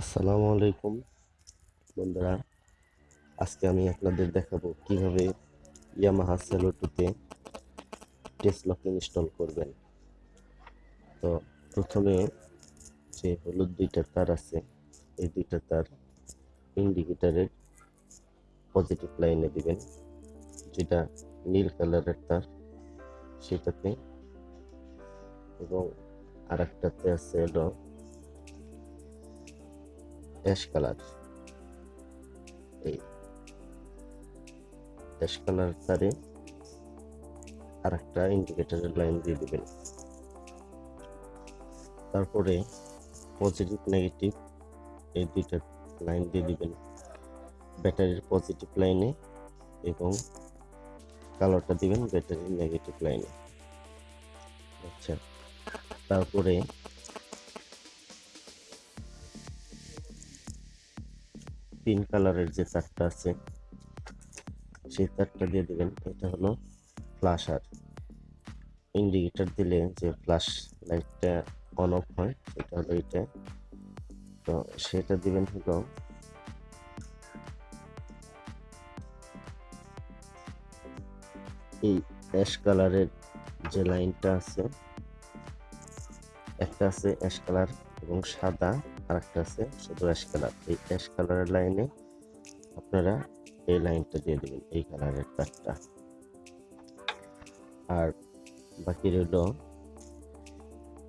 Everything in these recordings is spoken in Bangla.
আসসালামু আলাইকুম বন্ধুরা। আজকে আমি আপনাদের দেখাবো কীভাবে ইয়ামাহা সেলো টুতে টেস্ট লক ইনস্টল করবেন। তো প্রথমে যে হলুদ দুইটা তার আছে, এই দুইটা তার ইন্ডিকেটারের পজিটিভ লাইনে দিবেন। যেটা নীল কালারের তার, সেটাতে এবং আর একটাতে আছে হলো অ্যাশ কালার এই অ্যাশ কালার তারে আর একটা ইন্ডিকেটরের লাইন দিয়ে দিবেন তারপরে পজিটিভ নেগেটিভ এই দুইটা লাইন দিয়ে দিবেন ব্যাটারির পজিটিভ লাইনে এবং কালারটা দিবেন ব্যাটারির নেগেটিভ লাইনে আচ্ছা তারপরে পিঙ্ক কালারের যে তারটা আছে, সেই তারটা দিয়ে দিবেন। এটা হলো ফ্লাশার ইন্ডিকেটার দিলে যে ফ্লাশ লাইটটা অন অফ হয় সেটা হলো এটা। তো সেটা দিবেন হলো এই অ্যাশ কালারের যে লাইনটা আছে, একটা আছে অ্যাশ কালার এবং সাদা আর একটা আছে শুধু অ্যাশ কালার এই অ্যাশ কালারের লাইনে আপনারা এই লাইনটা দিয়ে দেবেন এই কালারের তারটা আর বাকি রইল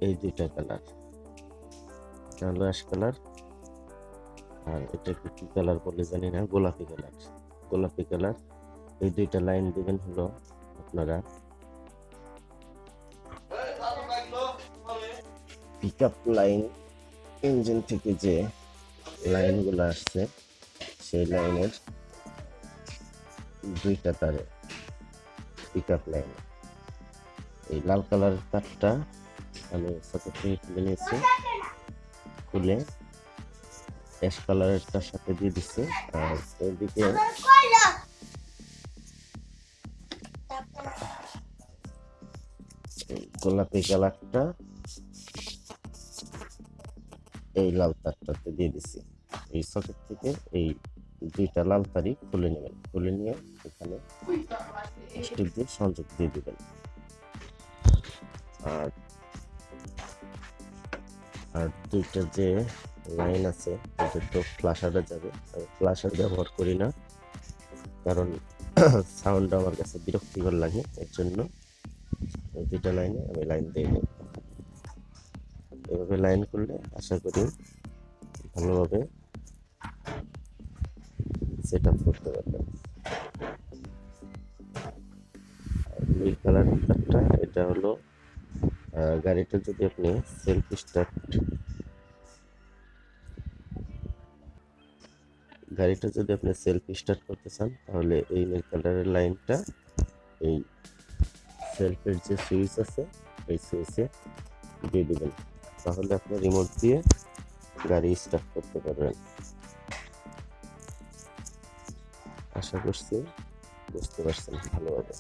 এই দুইটা কালার এটা হলো অ্যাশ কালার আর এটাকে কি কালার বলে জানি না গোলাপি কালার গোলাপি কালার এই দুইটা লাইন দিবেন হলো আপনারা পিক আপ লাইন ইঞ্জিন থেকে যে লাইনগুলো আসছে, সেই লাইনের দুইটা তারে পিক আপ লাইন এই লাল কালারের তারটা আমি সকেট থেকে খুলে নিয়েছি খুলে অ্যাশ কালারেরটার সাথে দিয়ে দিচ্ছি, আর এদিকে গোলাপি কালারটা এই লাল তারটাতে দিয়ে দিছি। এই সকেট থেকে এই দুইটা লাল তারই খুলে নেবেন। খুলে নিয়ে এখানে স্টিক দিয়ে সংযোগ দিয়ে দেবেন। আর আর দুইটা যে লাইন আছে তো ফ্লাশারে যাবে। আমি ফ্লাশার ব্যবহার করি না, কারণ সাউন্ড আমার কাছে বিরক্তিকর লাগে, এর জন্য দুইটা লাইনে আমি লাইন দিয়ে নি এভাবে লাইন করলে আশা করি ভালোভাবে সেট আপ করতে পারবেন। নীল কালার তারটা এটা হলো গাড়িটা যদি আপনি সেলফ স্টার্ট গাড়িটা যদি আপনি সেলফ স্টার্ট করতে চান, তাহলে এই নীল কালারের লাইনটা এই সেলফের যে সুইচ আছে, এই সুইচে দিয়ে দিবেন। তাহলে আপনি রিমোট দিয়ে গাড়ি স্টার্ট করতে পারবেন। আশা করছি বুঝতে পারছেন ভালোভাবে।